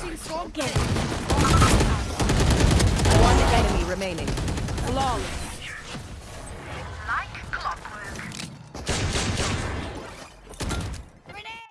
One enemy remaining. Flawless.